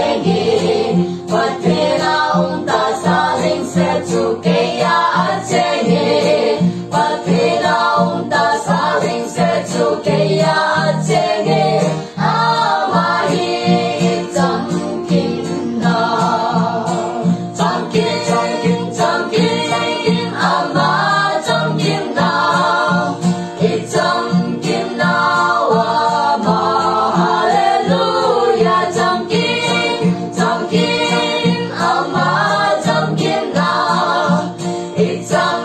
singing.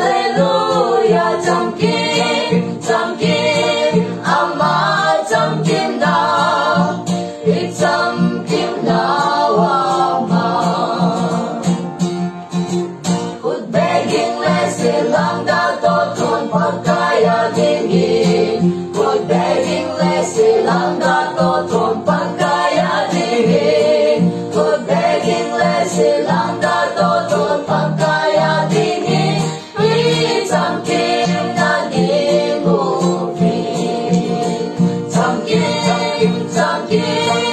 Hallelujah, Dunkin', Dunkin'. silanda dodon pagkaya dini Isang kim na di movie Samkim, samkim